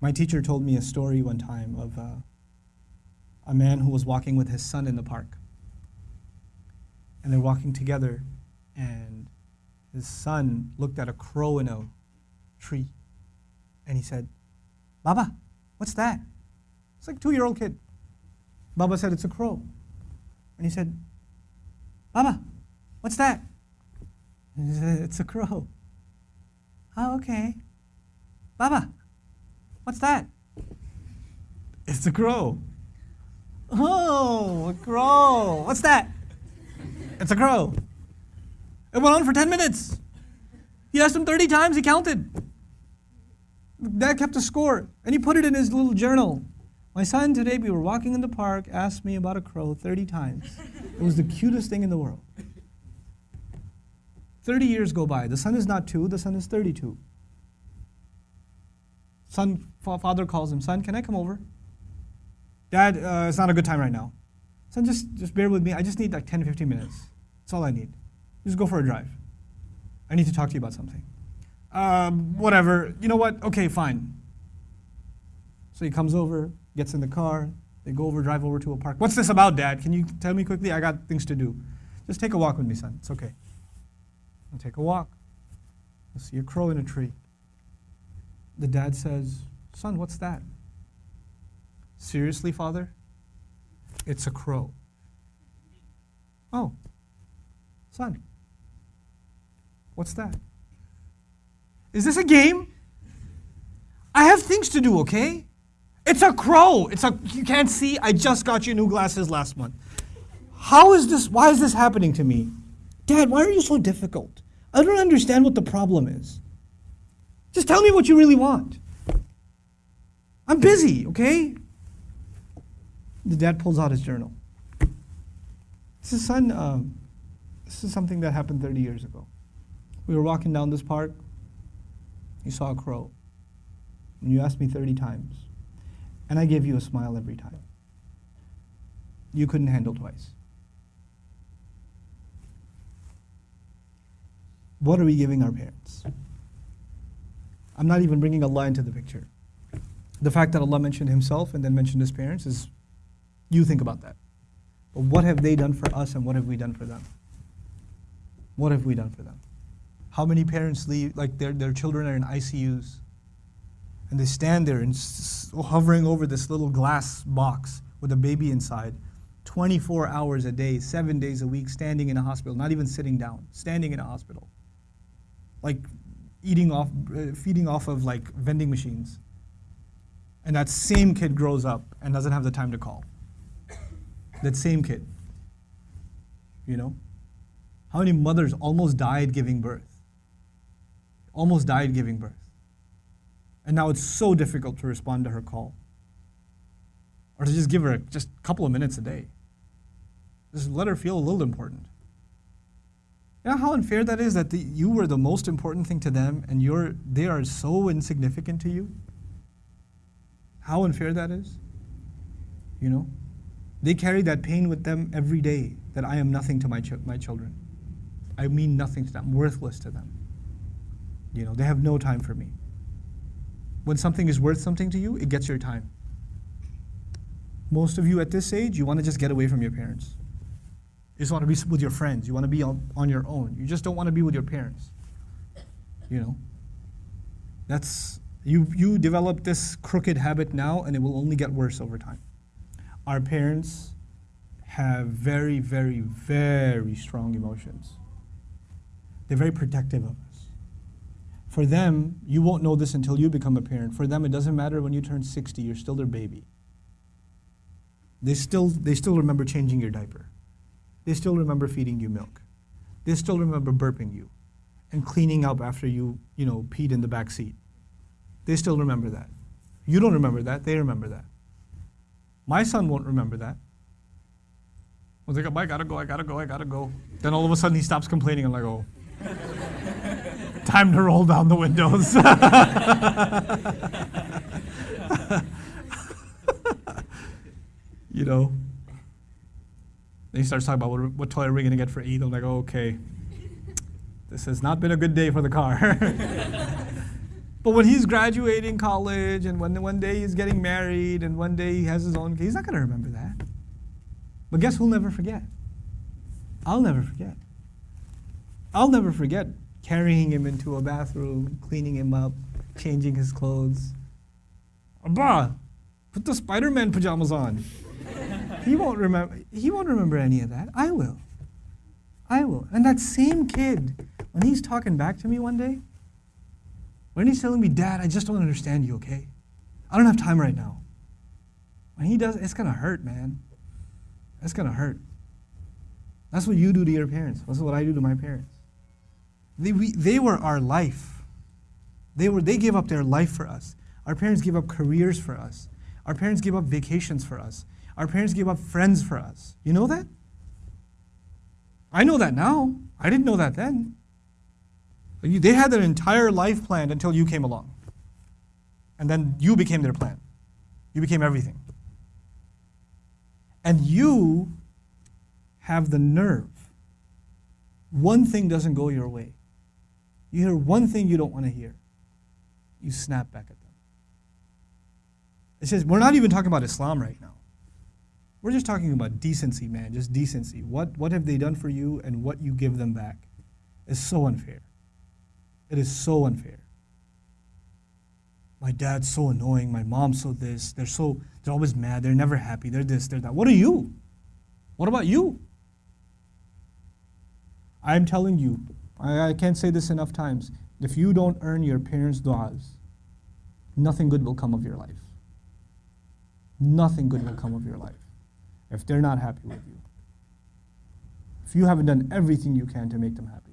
My teacher told me a story one time of uh, a man who was walking with his son in the park. And they're walking together, and his son looked at a crow in a tree, and he said, Baba, what's that? It's like a two year old kid. Baba said, It's a crow. And he said, Baba, what's that? And he said, It's a crow. Oh, okay. Baba, what's that? It's a crow. Oh, a crow. What's that? It's a crow. It went on for 10 minutes. He asked him 30 times, he counted. Dad kept a score, and he put it in his little journal. My son today, we were walking in the park, asked me about a crow 30 times. It was the cutest thing in the world. 30 years go by. The son is not two, the son is 32. Son, father calls him, son, can I come over? Dad, uh, it's not a good time right now. Son, just, just bear with me. I just need like 10, 15 minutes. That's all I need. Just go for a drive. I need to talk to you about something. Um, whatever. You know what? Okay, fine. So he comes over, gets in the car. They go over, drive over to a park. What's this about, Dad? Can you tell me quickly? I got things to do. Just take a walk with me, son. It's okay. I'll take a walk. I see a crow in a tree. The dad says, Son, what's that? Seriously, father? It's a crow. Oh, son, what's that? Is this a game? I have things to do, okay? It's a crow. It's a you can't see. I just got you new glasses last month. How is this why is this happening to me? Dad, why are you so difficult? I don't understand what the problem is. Just tell me what you really want. I'm busy, okay? The dad pulls out his journal. This is son. Um, this is something that happened 30 years ago. We were walking down this park. You saw a crow. And you asked me 30 times. And I gave you a smile every time. You couldn't handle twice. What are we giving our parents? I'm not even bringing Allah into the picture. The fact that Allah mentioned Himself and then mentioned His parents is, you think about that. But what have they done for us and what have we done for them? What have we done for them? How many parents leave, like their, their children are in ICUs and they stand there and hovering over this little glass box with a baby inside 24 hours a day, seven days a week, standing in a hospital, not even sitting down, standing in a hospital. Like eating off, uh, feeding off of like vending machines. And that same kid grows up and doesn't have the time to call. That same kid. You know? How many mothers almost died giving birth? Almost died giving birth. And now it's so difficult to respond to her call. Or to just give her just a couple of minutes a day. Just let her feel a little important. You know how unfair that is that the, you were the most important thing to them and you're, they are so insignificant to you? How unfair that is? You know? They carry that pain with them every day that I am nothing to my, ch my children. I mean nothing to them, worthless to them. You know, they have no time for me. When something is worth something to you, it gets your time. Most of you at this age, you want to just get away from your parents. You just want to be with your friends. You want to be on, on your own. You just don't want to be with your parents. You know? That's, you, you develop this crooked habit now, and it will only get worse over time. Our parents have very, very, very strong emotions. They're very protective of us. For them, you won't know this until you become a parent. For them, it doesn't matter when you turn 60, you're still their baby. They still, they still remember changing your diaper. They still remember feeding you milk. They still remember burping you and cleaning up after you, you know, peed in the back seat. They still remember that. You don't remember that, they remember that. My son won't remember that. I was like, I gotta go, I gotta go, I gotta go. Then all of a sudden he stops complaining. I'm like, oh, time to roll down the windows. you know, then he starts talking about what, what toy are we going to get for Eid. I'm like, okay, this has not been a good day for the car. But when he's graduating college and when one day he's getting married and one day he has his own, he's not going to remember that. But guess who'll never forget? I'll never forget. I'll never forget carrying him into a bathroom, cleaning him up, changing his clothes. Abba, put the Spider-Man pajamas on. He won't remember. He won't remember any of that. I will. I will. And that same kid, when he's talking back to me one day, when he's telling me, Dad, I just don't understand you, okay? I don't have time right now. When he does, it's gonna hurt, man. It's gonna hurt. That's what you do to your parents. That's what I do to my parents. They, we, they were our life. They, were, they gave up their life for us. Our parents gave up careers for us. Our parents gave up vacations for us. Our parents gave up friends for us. You know that? I know that now. I didn't know that then. They had their entire life planned until you came along. And then you became their plan. You became everything. And you have the nerve. One thing doesn't go your way. You hear one thing you don't want to hear. You snap back at them. It says, we're not even talking about Islam right now. We're just talking about decency, man, just decency. What, what have they done for you and what you give them back is so unfair. It is so unfair. My dad's so annoying. My mom's so this. They're so, they're always mad. They're never happy. They're this, they're that. What are you? What about you? I'm telling you, I, I can't say this enough times. If you don't earn your parents' du'as, nothing good will come of your life. Nothing good will come of your life if they're not happy with you. If you haven't done everything you can to make them happy.